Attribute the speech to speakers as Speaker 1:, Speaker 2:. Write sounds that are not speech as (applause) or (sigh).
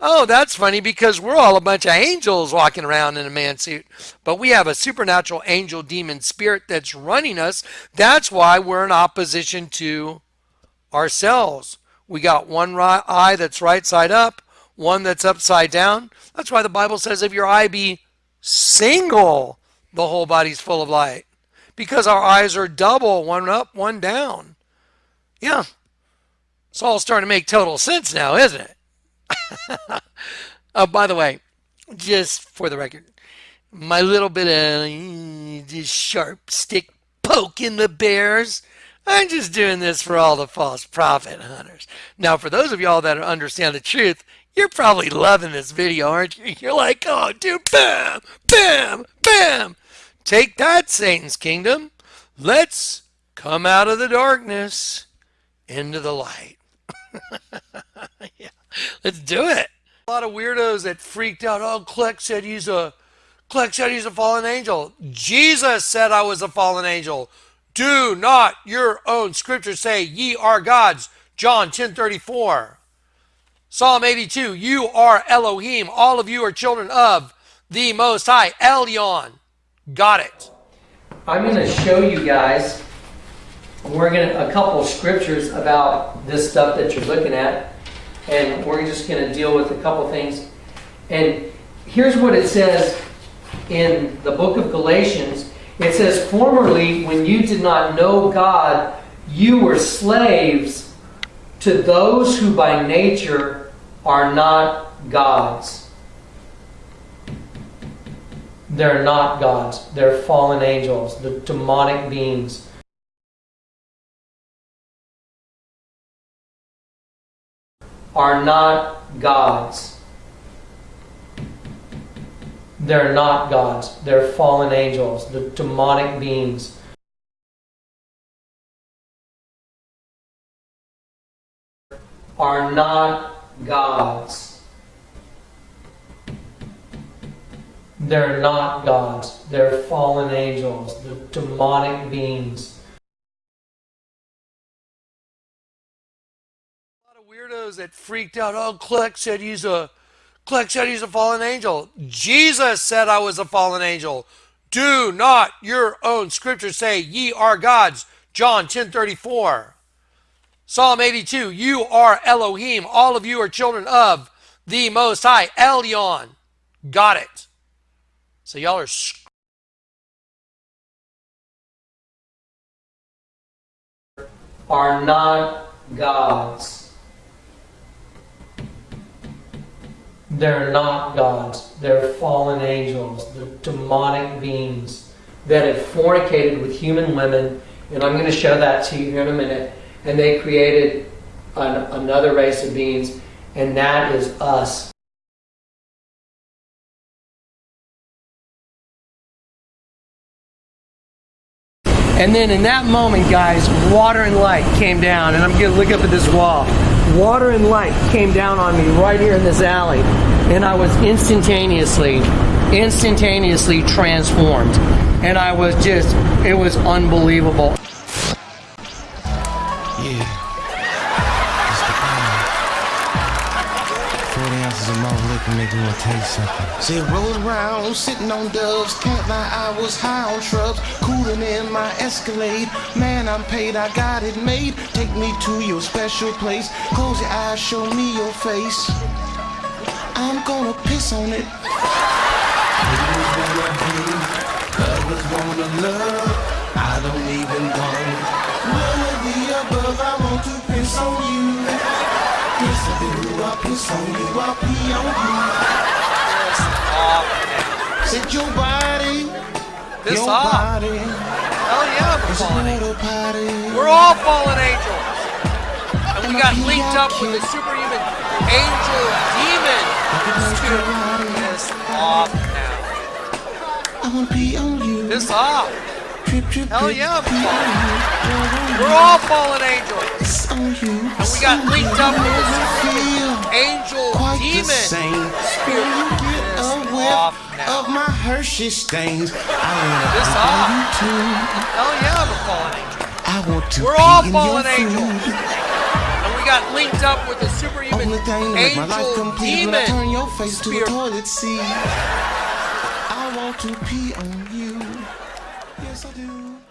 Speaker 1: oh, that's funny because we're all a bunch of angels walking around in a man suit. But we have a supernatural angel demon spirit that's running us. That's why we're in opposition to ourselves. We got one right eye that's right side up, one that's upside down. That's why the Bible says if your eye be single, the whole body's full of light. Because our eyes are double, one up, one down. Yeah. It's all starting to make total sense now, isn't it? (laughs) oh, by the way, just for the record, my little bit of uh, sharp stick poking the bears. I'm just doing this for all the false prophet hunters. Now, for those of y'all that understand the truth, you're probably loving this video, aren't you? You're like, oh, dude, bam, bam, bam. Take that, Satan's kingdom. Let's come out of the darkness into the light. Yeah. Let's do it. A lot of weirdos that freaked out. Oh, Kleck said he's a Kleck said he's a fallen angel. Jesus said I was a fallen angel. Do not your own scriptures say ye are gods. John 10 34. Psalm 82. You are Elohim. All of you are children of the Most High. Elyon. Got it. I'm going to show you guys. We're going to a couple scriptures about this stuff that you're looking at and we're just going to deal with a couple things. And here's what it says in the book of Galatians. It says, Formerly, when you did not know God, you were slaves to those who by nature are not gods. They're not gods. They're fallen angels, the demonic beings. Are not gods. They're not gods. They're fallen angels, the demonic beings. Are not gods. They're not gods. They're fallen angels, the demonic beings. Weirdos that freaked out. Oh, Kleck said he's a Kleck said he's a fallen angel. Jesus said I was a fallen angel. Do not your own scriptures say ye are gods. John 10 34. Psalm 82. You are Elohim. All of you are children of the Most High. Elyon. Got it. So y'all are are not gods. They're not gods. They're fallen angels, They're demonic beings that have fornicated with human women. And I'm going to show that to you here in a minute. And they created an, another race of beings, and that is us. And then in that moment, guys, water and light came down. And I'm going to look up at this wall water and light came down on me right here in this alley and I was instantaneously instantaneously transformed. And I was just it was unbelievable
Speaker 2: of malt liquor make me want to taste something. See, roll around, sitting on doves, can't lie, I was high on shrubs, cooling in my Escalade. Man, I'm paid, I got it made. Take me to your special place. Close your eyes, show me your face. I'm gonna piss on it. Others wanna love, I don't even want None of the above, I want to piss on you. Piss on you, I piss on you, I pee on you. Set your body,
Speaker 1: this
Speaker 2: your
Speaker 1: off.
Speaker 2: body.
Speaker 1: Hell yeah, we're fallen angels. We're all fallen angels. And we got linked up with the superhuman angel demon. Piss off now.
Speaker 2: I wanna pee on you.
Speaker 1: Piss off. Hell yeah, we're all fallen angels. And we got linked up with this angel demon. Spirit. off now.
Speaker 2: Of my Hershey stains.
Speaker 1: This off. Hell yeah, I'm a fallen angel.
Speaker 2: I want to
Speaker 1: We're all fallen angels. And we got linked up with a superhuman
Speaker 2: Only thing to make my life
Speaker 1: angel
Speaker 2: complete when I turn
Speaker 1: demon
Speaker 2: your face to
Speaker 1: spirit.
Speaker 2: the toilet seat. I want to pee on you. Yes, I do.